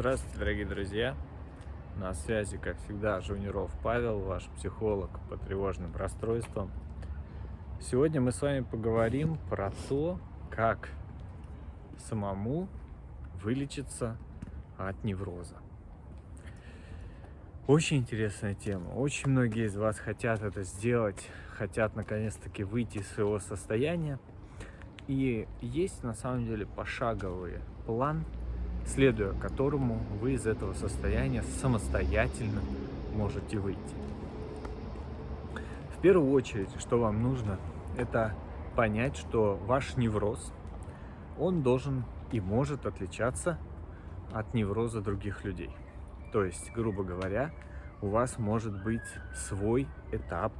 Здравствуйте, дорогие друзья! На связи, как всегда, Жуниров Павел, ваш психолог по тревожным расстройствам. Сегодня мы с вами поговорим про то, как самому вылечиться от невроза. Очень интересная тема. Очень многие из вас хотят это сделать, хотят наконец-таки выйти из своего состояния. И есть на самом деле пошаговый план, следуя которому вы из этого состояния самостоятельно можете выйти. В первую очередь, что вам нужно, это понять, что ваш невроз, он должен и может отличаться от невроза других людей. То есть, грубо говоря, у вас может быть свой этап,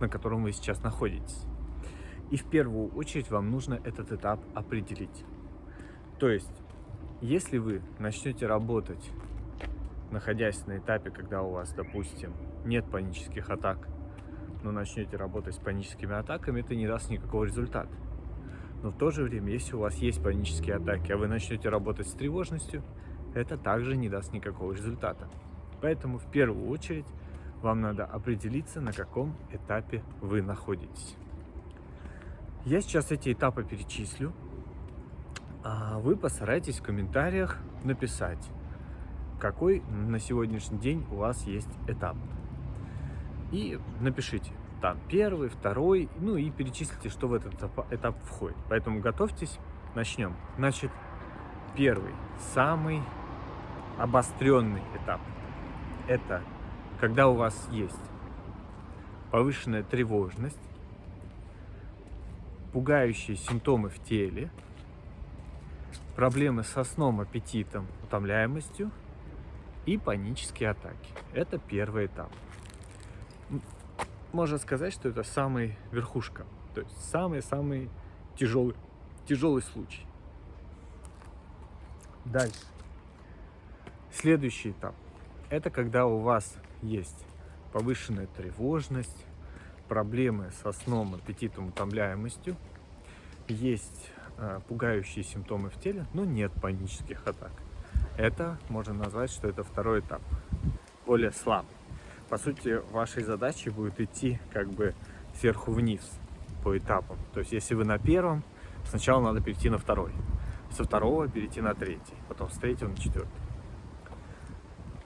на котором вы сейчас находитесь. И в первую очередь вам нужно этот этап определить. То есть, если вы начнете работать, находясь на этапе, когда у вас, допустим, нет панических атак, но начнете работать с паническими атаками, это не даст никакого результата. Но в то же время, если у вас есть панические атаки, а вы начнете работать с тревожностью, это также не даст никакого результата. Поэтому в первую очередь вам надо определиться, на каком этапе вы находитесь. Я сейчас эти этапы перечислю, вы постарайтесь в комментариях написать, какой на сегодняшний день у вас есть этап. И напишите, там первый, второй, ну и перечислите, что в этот этап входит. Поэтому готовьтесь, начнем. Значит, первый, самый обостренный этап. Это когда у вас есть повышенная тревожность, пугающие симптомы в теле, проблемы со сном, аппетитом, утомляемостью и панические атаки. Это первый этап. Можно сказать, что это самый верхушка, то есть самый-самый тяжелый, тяжелый случай. Дальше. Следующий этап. Это когда у вас есть повышенная тревожность, проблемы со сном, аппетитом, утомляемостью, есть пугающие симптомы в теле, но нет панических атак. Это можно назвать, что это второй этап, более слабый. По сути, вашей задачей будет идти как бы сверху вниз по этапам. То есть, если вы на первом, сначала надо перейти на второй, со второго перейти на третий, потом с третьего на четвертый.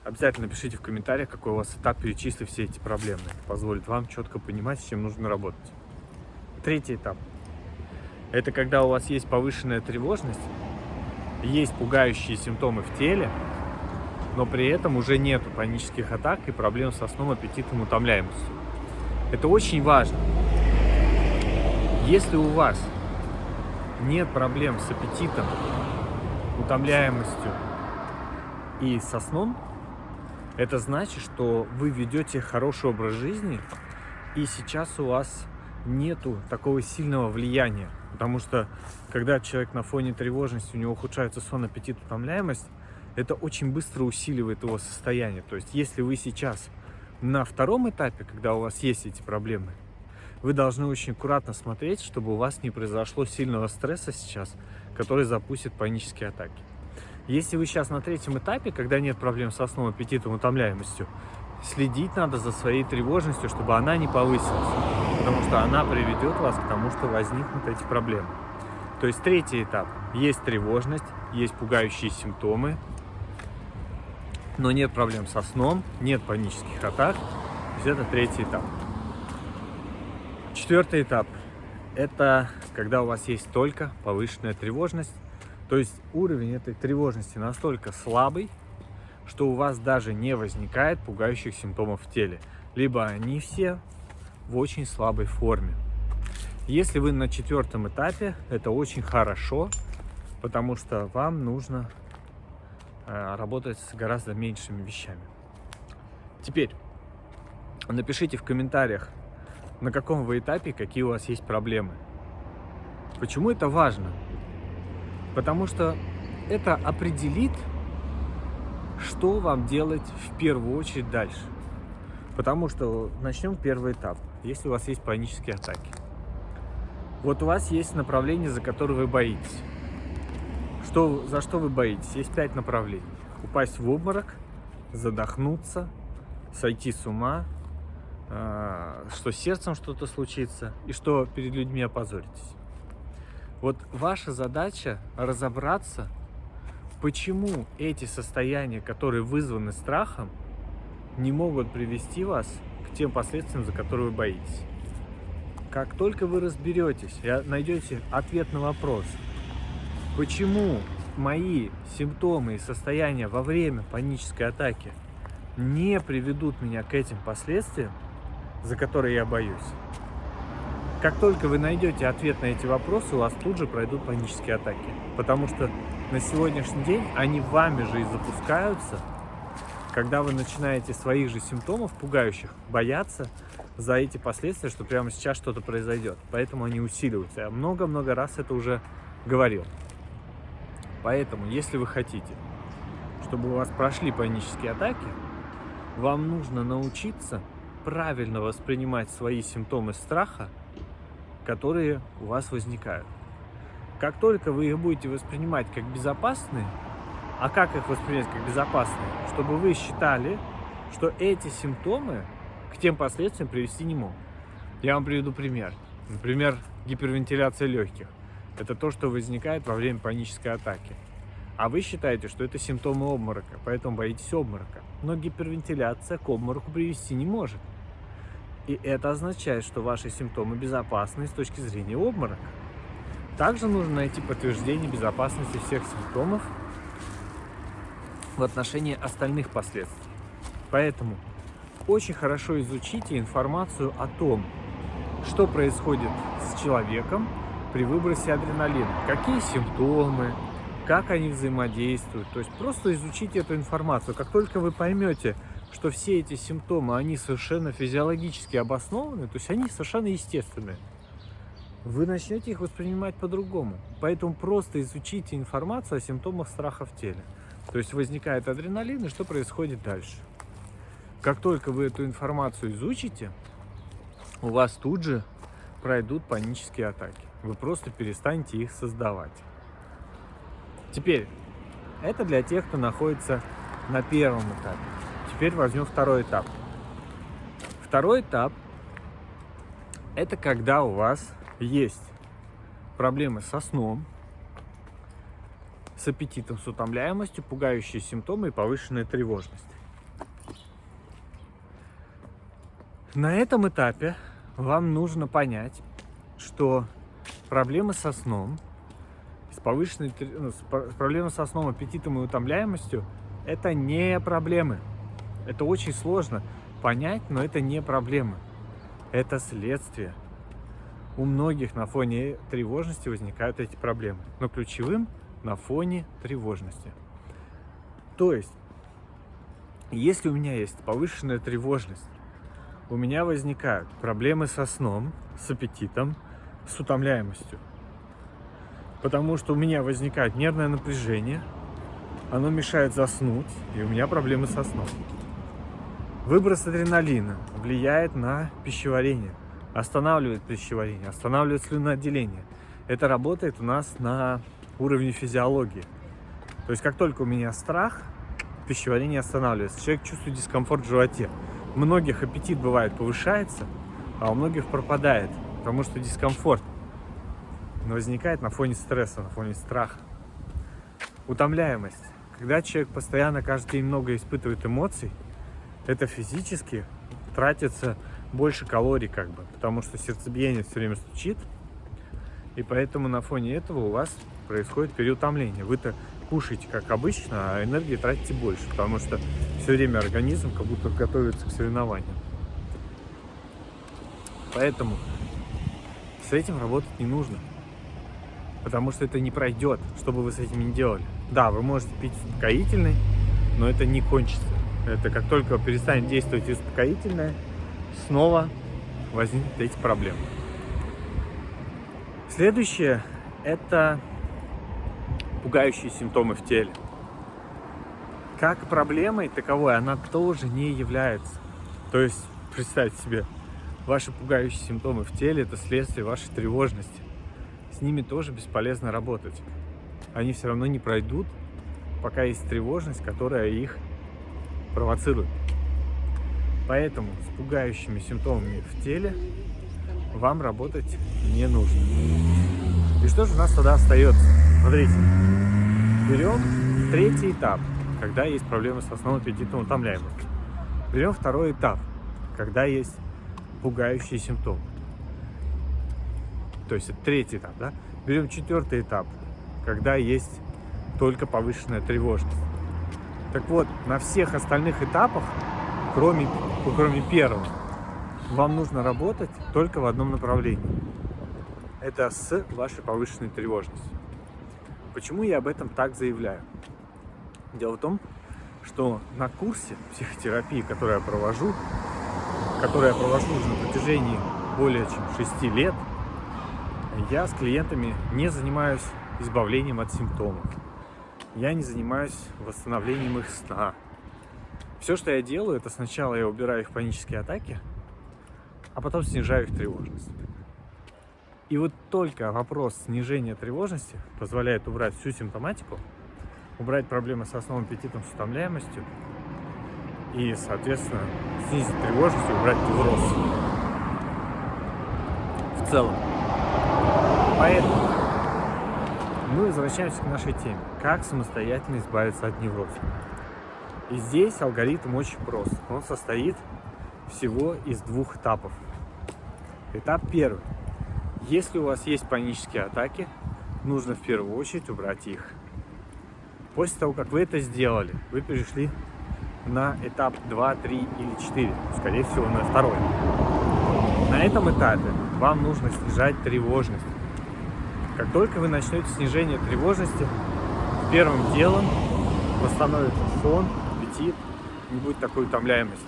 Обязательно пишите в комментариях, какой у вас этап, перечисли все эти проблемы. Позволит вам четко понимать, с чем нужно работать. Третий этап. Это когда у вас есть повышенная тревожность, есть пугающие симптомы в теле, но при этом уже нет панических атак и проблем со сном, аппетитом, утомляемостью. Это очень важно. Если у вас нет проблем с аппетитом, утомляемостью и со сном, это значит, что вы ведете хороший образ жизни, и сейчас у вас нету такого сильного влияния. Потому что, когда человек на фоне тревожности, у него ухудшается сон, аппетит, утомляемость, это очень быстро усиливает его состояние. То есть, если вы сейчас на втором этапе, когда у вас есть эти проблемы, вы должны очень аккуратно смотреть, чтобы у вас не произошло сильного стресса сейчас, который запустит панические атаки. Если вы сейчас на третьем этапе, когда нет проблем со сном, аппетитом, утомляемостью, следить надо за своей тревожностью, чтобы она не повысилась, потому что она приведет вас к тому, что возникнут эти проблемы. То есть третий этап. Есть тревожность, есть пугающие симптомы, но нет проблем со сном, нет панических атак. То есть это третий этап. Четвертый этап. Это когда у вас есть только повышенная тревожность, то есть уровень этой тревожности настолько слабый, что у вас даже не возникает пугающих симптомов в теле. Либо они все в очень слабой форме. Если вы на четвертом этапе, это очень хорошо, потому что вам нужно э, работать с гораздо меньшими вещами. Теперь напишите в комментариях, на каком вы этапе, какие у вас есть проблемы. Почему это важно? Потому что это определит, что вам делать в первую очередь дальше. Потому что начнем первый этап. Если у вас есть панические атаки. Вот у вас есть направление, за которое вы боитесь. Что, за что вы боитесь? Есть пять направлений. упасть в обморок, задохнуться, сойти с ума, а, что с сердцем что-то случится и что перед людьми опозоритесь. Вот ваша задача разобраться, почему эти состояния, которые вызваны страхом, не могут привести вас тем последствиям, за которые вы боитесь. Как только вы разберетесь и найдете ответ на вопрос, почему мои симптомы и состояния во время панической атаки не приведут меня к этим последствиям, за которые я боюсь, как только вы найдете ответ на эти вопросы, у вас тут же пройдут панические атаки. Потому что на сегодняшний день они вами же и запускаются, когда вы начинаете своих же симптомов, пугающих, бояться за эти последствия, что прямо сейчас что-то произойдет. Поэтому они усиливаются. Я много-много раз это уже говорил. Поэтому, если вы хотите, чтобы у вас прошли панические атаки, вам нужно научиться правильно воспринимать свои симптомы страха которые у вас возникают. Как только вы их будете воспринимать как безопасные, а как их воспринять как безопасные? Чтобы вы считали, что эти симптомы к тем последствиям привести не могут. Я вам приведу пример. Например, гипервентиляция легких. Это то, что возникает во время панической атаки. А вы считаете, что это симптомы обморока, поэтому боитесь обморока. Но гипервентиляция к обмороку привести не может. И это означает, что ваши симптомы безопасны с точки зрения обморока. Также нужно найти подтверждение безопасности всех симптомов в отношении остальных последствий. Поэтому очень хорошо изучите информацию о том, что происходит с человеком при выбросе адреналина, какие симптомы, как они взаимодействуют. То есть просто изучите эту информацию. Как только вы поймете, что все эти симптомы, они совершенно физиологически обоснованы, то есть они совершенно естественные, вы начнете их воспринимать по-другому. Поэтому просто изучите информацию о симптомах страха в теле. То есть возникает адреналин, и что происходит дальше. Как только вы эту информацию изучите, у вас тут же пройдут панические атаки. Вы просто перестанете их создавать. Теперь, это для тех, кто находится на первом этапе. Теперь возьмем второй этап. Второй этап – это когда у вас есть проблемы со сном, с аппетитом, с утомляемостью, пугающие симптомы и повышенная тревожность. На этом этапе вам нужно понять, что проблемы со сном, с повышенной ну, с проблемы со сном, аппетитом и утомляемостью – это не проблемы. Это очень сложно понять, но это не проблема. Это следствие. У многих на фоне тревожности возникают эти проблемы. Но ключевым на фоне тревожности. То есть, если у меня есть повышенная тревожность, у меня возникают проблемы со сном, с аппетитом, с утомляемостью. Потому что у меня возникает нервное напряжение, оно мешает заснуть, и у меня проблемы со сном. Выброс адреналина влияет на пищеварение, останавливает пищеварение, останавливает слюноотделение. Это работает у нас на уровне физиологии. То есть как только у меня страх, пищеварение останавливается. Человек чувствует дискомфорт в животе. У многих аппетит бывает повышается, а у многих пропадает, потому что дискомфорт возникает на фоне стресса, на фоне страха. Утомляемость. Когда человек постоянно каждый день много испытывает эмоций, это физически тратится больше калорий, как бы, потому что сердцебиение все время стучит, и поэтому на фоне этого у вас происходит переутомление. Вы-то кушаете как обычно, а энергии тратите больше, потому что все время организм как будто готовится к соревнованию. Поэтому с этим работать не нужно, потому что это не пройдет, что бы вы с этим не делали. Да, вы можете пить успокоительный, но это не кончится. Это как только перестанет действовать успокоительное, снова возникнут эти проблемы. Следующее – это пугающие симптомы в теле. Как проблемой таковой она тоже не является. То есть, представьте себе, ваши пугающие симптомы в теле – это следствие вашей тревожности. С ними тоже бесполезно работать. Они все равно не пройдут, пока есть тревожность, которая их провоцирует. Поэтому с пугающими симптомами в теле вам работать не нужно. И что же у нас тогда остается? Смотрите, берем третий этап, когда есть проблемы с основным аппетитом утомляемостью. Берем второй этап, когда есть пугающие симптомы. То есть это третий этап, да? Берем четвертый этап, когда есть только повышенная тревожность. Так вот, на всех остальных этапах, кроме, кроме первого, вам нужно работать только в одном направлении. Это с вашей повышенной тревожностью. Почему я об этом так заявляю? Дело в том, что на курсе психотерапии, который я провожу, который я провожу уже на протяжении более чем 6 лет, я с клиентами не занимаюсь избавлением от симптомов. Я не занимаюсь восстановлением их сна. Все, что я делаю, это сначала я убираю их панические атаки, а потом снижаю их тревожность. И вот только вопрос снижения тревожности позволяет убрать всю симптоматику, убрать проблемы с основным аппетитом, с утомляемостью и, соответственно, снизить тревожность и убрать невроз в целом. Поэтому мы возвращаемся к нашей теме. Как самостоятельно избавиться от невроза. И здесь алгоритм очень прост. Он состоит всего из двух этапов. Этап первый. Если у вас есть панические атаки, нужно в первую очередь убрать их. После того, как вы это сделали, вы перешли на этап 2, 3 или 4, скорее всего на второй. На этом этапе вам нужно снижать тревожность. Как только вы начнете снижение тревожности, первым делом восстановится сон, аппетит, не будет такой утомляемости.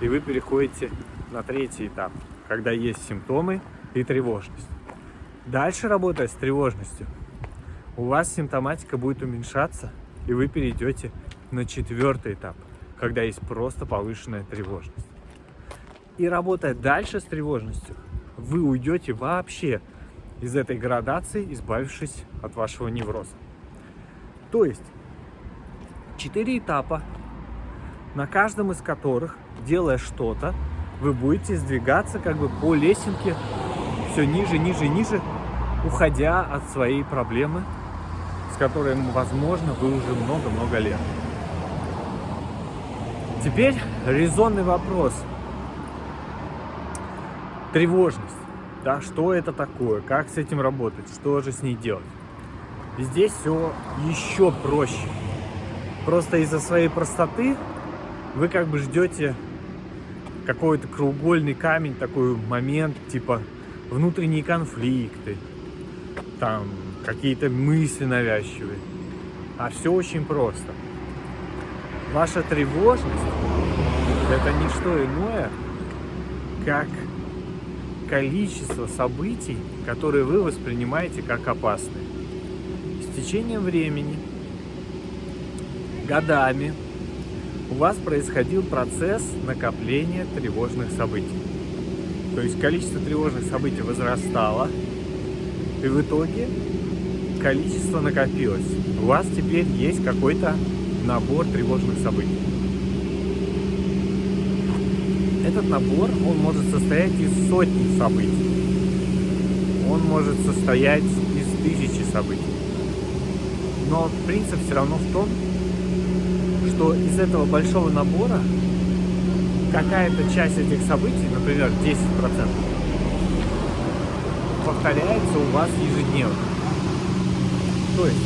И вы переходите на третий этап, когда есть симптомы и тревожность. Дальше, работая с тревожностью, у вас симптоматика будет уменьшаться, и вы перейдете на четвертый этап, когда есть просто повышенная тревожность. И работая дальше с тревожностью, вы уйдете вообще из этой градации, избавившись от вашего невроза. То есть, четыре этапа, на каждом из которых, делая что-то, вы будете сдвигаться как бы по лесенке все ниже, ниже, ниже, уходя от своей проблемы которой, возможно, вы уже много-много лет. Теперь резонный вопрос. Тревожность. Да, что это такое? Как с этим работать? Что же с ней делать? Здесь все еще проще. Просто из-за своей простоты вы как бы ждете какой-то кругольный камень, такой момент, типа внутренние конфликты, там какие-то мысли навязчивые. А все очень просто. Ваша тревожность – это не что иное, как количество событий, которые вы воспринимаете как опасные. С течением времени, годами, у вас происходил процесс накопления тревожных событий. То есть количество тревожных событий возрастало, и в итоге количество накопилось. У вас теперь есть какой-то набор тревожных событий. Этот набор, он может состоять из сотни событий. Он может состоять из тысячи событий. Но принцип все равно в том, что из этого большого набора какая-то часть этих событий, например, 10%, повторяется у вас ежедневно. То есть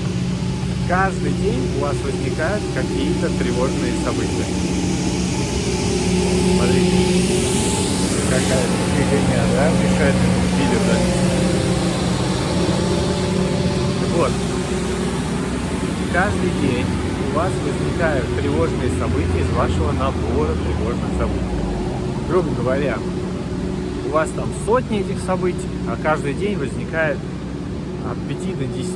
каждый день у вас возникают какие-то тревожные события. Смотрите, какая-то фигня, да, мешает видео? Вот. Каждый день у вас возникают тревожные события из вашего набора тревожных событий. Грубо говоря, вас там сотни этих событий, а каждый день возникает от 5 до 10.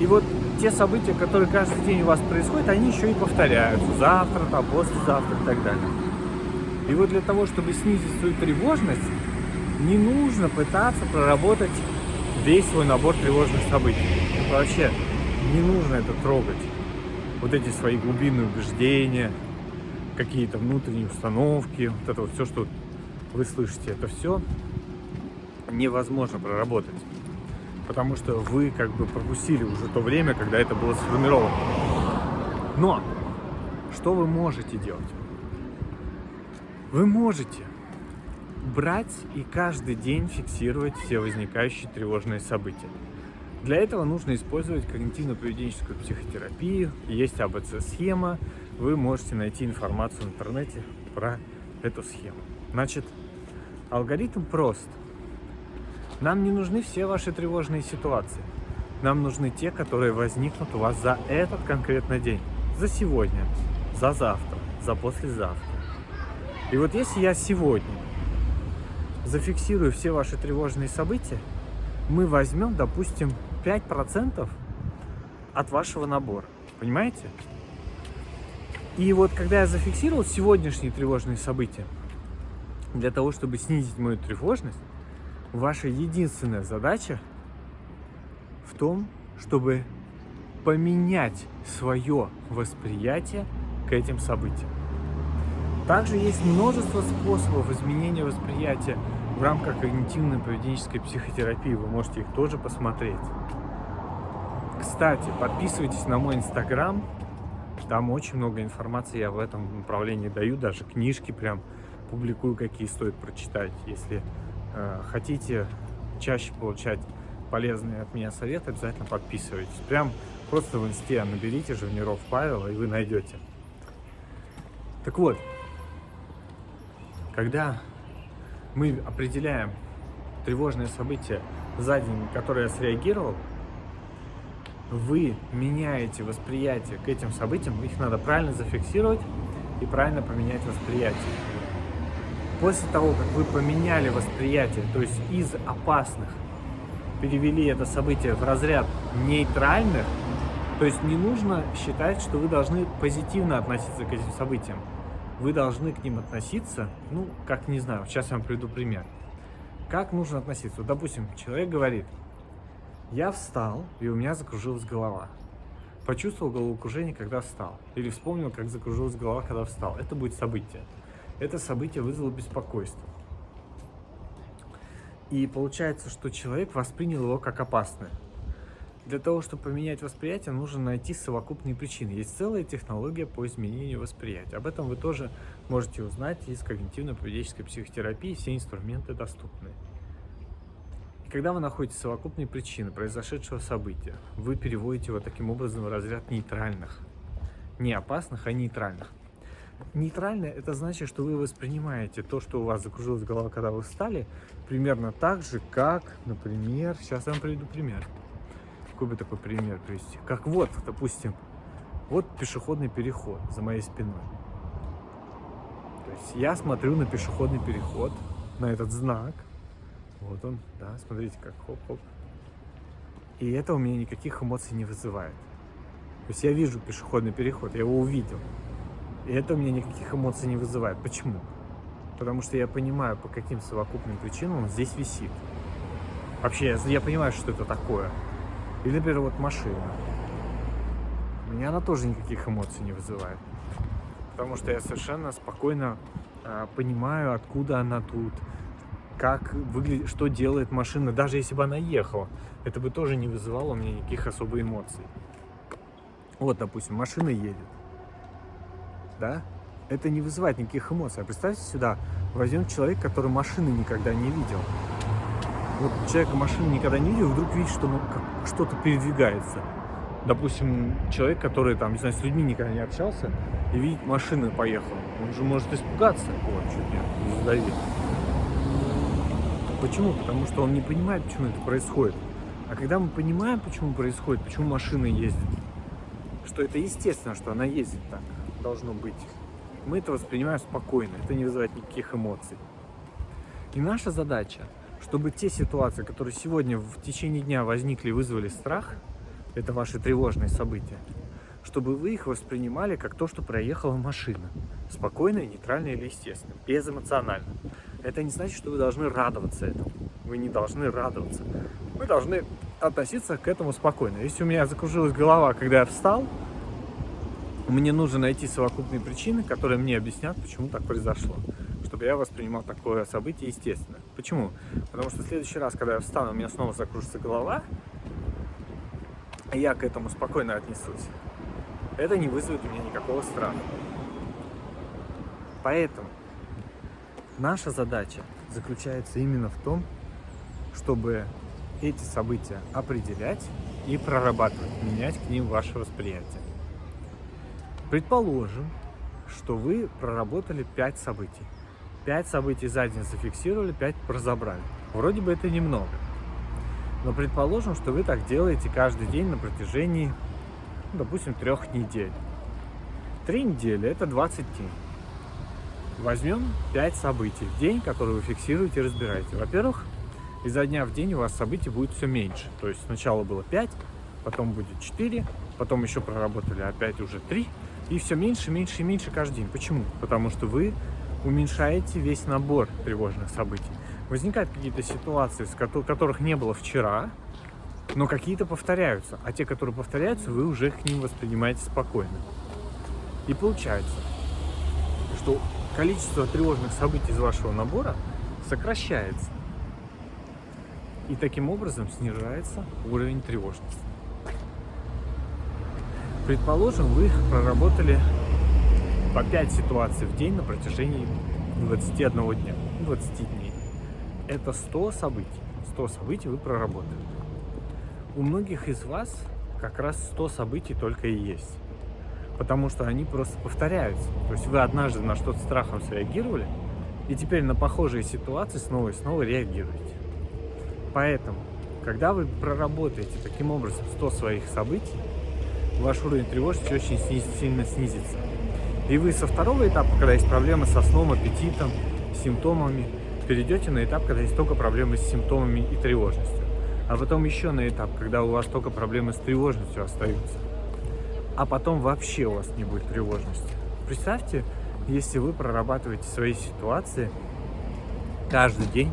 И вот те события, которые каждый день у вас происходят, они еще и повторяются. Завтра, там, послезавтра и так далее. И вот для того, чтобы снизить свою тревожность, не нужно пытаться проработать весь свой набор тревожных событий. Это вообще не нужно это трогать. Вот эти свои глубинные убеждения, какие-то внутренние установки, вот это вот все, что вы слышите, это все невозможно проработать. Потому что вы как бы пропустили уже то время, когда это было сформировано. Но что вы можете делать? Вы можете брать и каждый день фиксировать все возникающие тревожные события. Для этого нужно использовать когнитивно-поведенческую психотерапию. Есть АБЦ-схема. Вы можете найти информацию в интернете про эту схему. Значит, алгоритм прост. Нам не нужны все ваши тревожные ситуации. Нам нужны те, которые возникнут у вас за этот конкретный день. За сегодня, за завтра, за послезавтра. И вот если я сегодня зафиксирую все ваши тревожные события, мы возьмем, допустим, 5% от вашего набора. Понимаете? И вот когда я зафиксировал сегодняшние тревожные события, для того, чтобы снизить мою тревожность, ваша единственная задача в том, чтобы поменять свое восприятие к этим событиям. Также есть множество способов изменения восприятия в рамках когнитивно-поведенческой психотерапии. Вы можете их тоже посмотреть. Кстати, подписывайтесь на мой инстаграм. Там очень много информации я в этом направлении даю. Даже книжки прям публикую, какие стоит прочитать. Если э, хотите чаще получать полезные от меня советы, обязательно подписывайтесь. Прям просто в инсте наберите Живниров Павел, и вы найдете. Так вот, когда мы определяем тревожное событие за день, на которое я среагировал, вы меняете восприятие к этим событиям, их надо правильно зафиксировать и правильно поменять восприятие. После того, как вы поменяли восприятие, то есть из опасных перевели это событие в разряд нейтральных, то есть не нужно считать, что вы должны позитивно относиться к этим событиям вы должны к ним относиться, ну, как, не знаю, сейчас я вам приведу пример. Как нужно относиться? Вот, допустим, человек говорит, я встал, и у меня закружилась голова. Почувствовал головокружение, когда встал. Или вспомнил, как закружилась голова, когда встал. Это будет событие. Это событие вызвало беспокойство. И получается, что человек воспринял его как опасное. Для того, чтобы поменять восприятие, нужно найти совокупные причины. Есть целая технология по изменению восприятия. Об этом вы тоже можете узнать из когнитивно-поведенческой психотерапии. Все инструменты доступны. И когда вы находите совокупные причины произошедшего события, вы переводите его таким образом в разряд нейтральных. Не опасных, а нейтральных. Нейтральное – это значит, что вы воспринимаете то, что у вас закружилась голова, когда вы встали, примерно так же, как, например, сейчас я вам приведу пример какой бы такой пример привести? Как вот, допустим, вот пешеходный переход за моей спиной. То есть я смотрю на пешеходный переход, на этот знак. Вот он, да, смотрите, как хоп-хоп. И это у меня никаких эмоций не вызывает. То есть я вижу пешеходный переход, я его увидел. И это у меня никаких эмоций не вызывает. Почему? Потому что я понимаю, по каким совокупным причинам он здесь висит. Вообще, я, понимаю, что это такое. Или, например, вот машина. У меня она тоже никаких эмоций не вызывает. Потому что я совершенно спокойно э, понимаю, откуда она тут, как выглядит, что делает машина. Даже если бы она ехала, это бы тоже не вызывало у меня никаких особых эмоций. Вот, допустим, машина едет. Да? Это не вызывает никаких эмоций. А представьте сюда, возьмем человек, который машины никогда не видел вот человек машины никогда не видел, вдруг видит, что ну, что-то передвигается. Допустим, человек, который там, не знаю, с людьми никогда не общался, и видит, машина поехала. Он же может испугаться. Вот, чуть не задавил. Почему? Потому что он не понимает, почему это происходит. А когда мы понимаем, почему происходит, почему машина ездит, что это естественно, что она ездит так, должно быть, мы это воспринимаем спокойно, это не вызывает никаких эмоций. И наша задача чтобы те ситуации, которые сегодня в течение дня возникли и вызвали страх, это ваши тревожные события, чтобы вы их воспринимали как то, что проехала машина. Спокойно, нейтрально или естественно, безэмоционально. Это не значит, что вы должны радоваться этому. Вы не должны радоваться. Вы должны относиться к этому спокойно. Если у меня закружилась голова, когда я встал, мне нужно найти совокупные причины, которые мне объяснят, почему так произошло. Чтобы я воспринимал такое событие естественно. Почему? Потому что в следующий раз, когда я встану, у меня снова закружится голова, я к этому спокойно отнесусь. Это не вызовет у меня никакого страха. Поэтому наша задача заключается именно в том, чтобы эти события определять и прорабатывать, менять к ним ваше восприятие. Предположим, что вы проработали 5 событий. 5 событий за день зафиксировали, 5 разобрали. Вроде бы это немного. Но предположим, что вы так делаете каждый день на протяжении, ну, допустим, трех недель. Три недели – это 20 дней. Возьмем 5 событий в день, которые вы фиксируете и разбираете. Во-первых, изо дня в день у вас событий будет все меньше. То есть сначала было 5, потом будет 4, потом еще проработали опять уже 3, и все меньше, меньше и меньше каждый день. Почему? Потому что вы уменьшаете весь набор тревожных событий. Возникают какие-то ситуации, которых не было вчера, но какие-то повторяются. А те, которые повторяются, вы уже к ним воспринимаете спокойно. И получается, что количество тревожных событий из вашего набора сокращается. И таким образом снижается уровень тревожности. Предположим, вы проработали по 5 ситуаций в день на протяжении 21 дня, 20 дней. Это 100 событий. 100 событий вы проработали. У многих из вас как раз 100 событий только и есть. Потому что они просто повторяются. То есть вы однажды на что-то страхом среагировали, и теперь на похожие ситуации снова и снова реагируете. Поэтому, когда вы проработаете таким образом 100 своих событий, ваш уровень тревожности очень сильно снизится. И вы со второго этапа, когда есть проблемы со сном, аппетитом, симптомами, перейдете на этап, когда есть только проблемы с симптомами и тревожностью. А потом еще на этап, когда у вас только проблемы с тревожностью остаются. А потом вообще у вас не будет тревожности. Представьте, если вы прорабатываете свои ситуации каждый день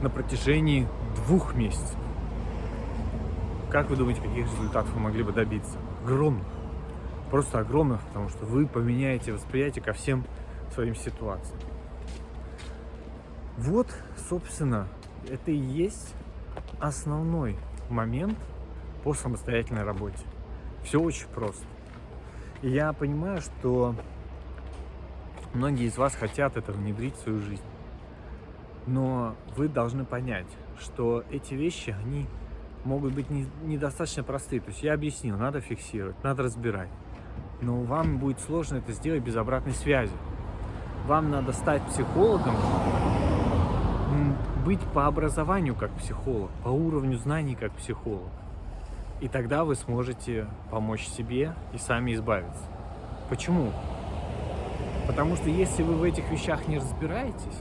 на протяжении двух месяцев. Как вы думаете, каких результатов вы могли бы добиться? огромных, просто огромных, потому что вы поменяете восприятие ко всем своим ситуациям. Вот, собственно, это и есть основной момент по самостоятельной работе. Все очень просто. И я понимаю, что многие из вас хотят это внедрить в свою жизнь. Но вы должны понять, что эти вещи, они могут быть не, недостаточно простые. То есть я объяснил, надо фиксировать, надо разбирать. Но вам будет сложно это сделать без обратной связи. Вам надо стать психологом, быть по образованию как психолог, по уровню знаний как психолог. И тогда вы сможете помочь себе и сами избавиться. Почему? Потому что если вы в этих вещах не разбираетесь,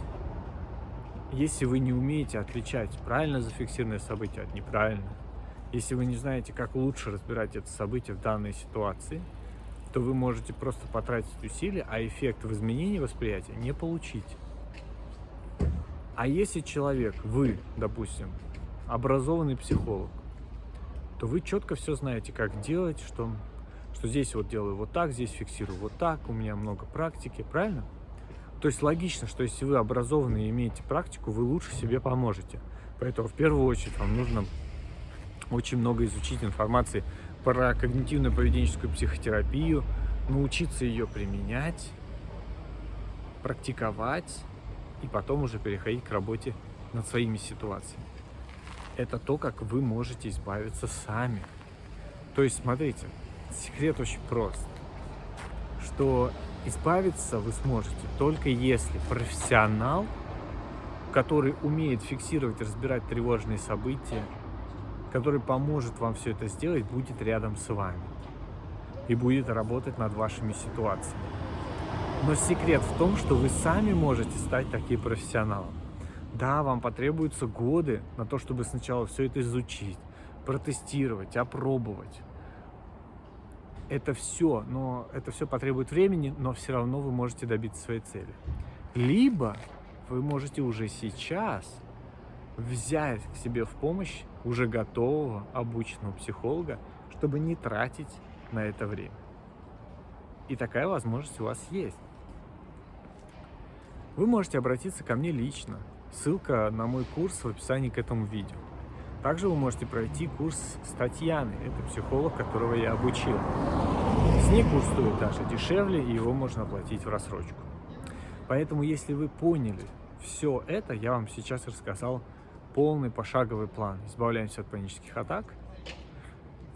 если вы не умеете отличать правильно зафиксированное событие от неправильного, если вы не знаете, как лучше разбирать это событие в данной ситуации, то вы можете просто потратить усилия, а эффект в изменении восприятия не получить. А если человек, вы, допустим, образованный психолог, то вы четко все знаете, как делать, что, что здесь вот делаю вот так, здесь фиксирую вот так, у меня много практики, правильно? То есть логично, что если вы образованный и имеете практику, вы лучше себе поможете. Поэтому в первую очередь вам нужно очень много изучить информации про когнитивную поведенческую психотерапию, научиться ее применять, практиковать и потом уже переходить к работе над своими ситуациями. Это то, как вы можете избавиться сами. То есть, смотрите, секрет очень прост, что Избавиться вы сможете только если профессионал, который умеет фиксировать разбирать тревожные события, который поможет вам все это сделать, будет рядом с вами и будет работать над вашими ситуациями. Но секрет в том, что вы сами можете стать таким профессионалом. Да, вам потребуются годы на то, чтобы сначала все это изучить, протестировать, опробовать это все, но это все потребует времени, но все равно вы можете добиться своей цели. Либо вы можете уже сейчас взять к себе в помощь уже готового, обученного психолога, чтобы не тратить на это время. И такая возможность у вас есть. Вы можете обратиться ко мне лично. Ссылка на мой курс в описании к этому видео. Также вы можете пройти курс с Татьяной, это психолог, которого я обучил. С ней курс стоит даже дешевле, и его можно оплатить в рассрочку. Поэтому, если вы поняли все это, я вам сейчас рассказал полный пошаговый план. Избавляемся от панических атак,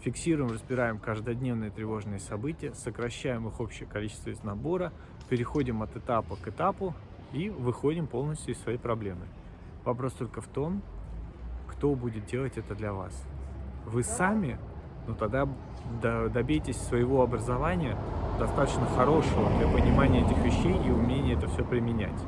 фиксируем, разбираем каждодневные тревожные события, сокращаем их общее количество из набора, переходим от этапа к этапу и выходим полностью из своей проблемы. Вопрос только в том, кто будет делать это для вас. Вы сами, ну тогда добейтесь своего образования достаточно хорошего для понимания этих вещей и умения это все применять.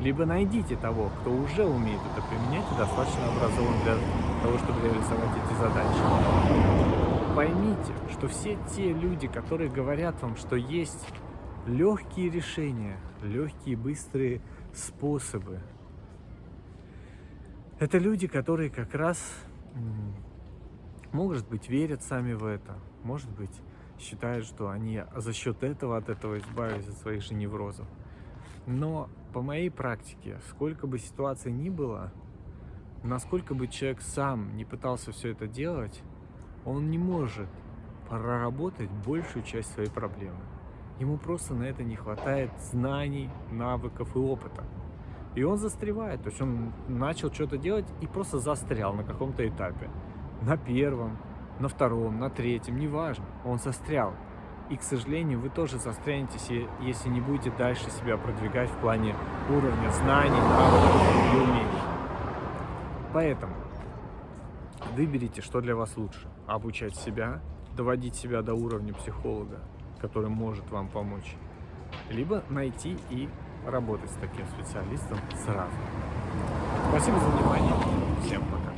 Либо найдите того, кто уже умеет это применять и достаточно образован для того, чтобы реализовать эти задачи. Поймите, что все те люди, которые говорят вам, что есть легкие решения, легкие быстрые способы это люди, которые как раз, может быть, верят сами в это, может быть, считают, что они за счет этого от этого избавились от своих же неврозов. Но по моей практике, сколько бы ситуаций ни было, насколько бы человек сам не пытался все это делать, он не может проработать большую часть своей проблемы. Ему просто на это не хватает знаний, навыков и опыта. И он застревает, то есть он начал что-то делать и просто застрял на каком-то этапе. На первом, на втором, на третьем, неважно, он застрял. И, к сожалению, вы тоже застрянете, если не будете дальше себя продвигать в плане уровня знаний, навыков и умений. Поэтому выберите, что для вас лучше. Обучать себя, доводить себя до уровня психолога, который может вам помочь. Либо найти и работать с таким специалистом сразу. Спасибо за внимание. Всем пока.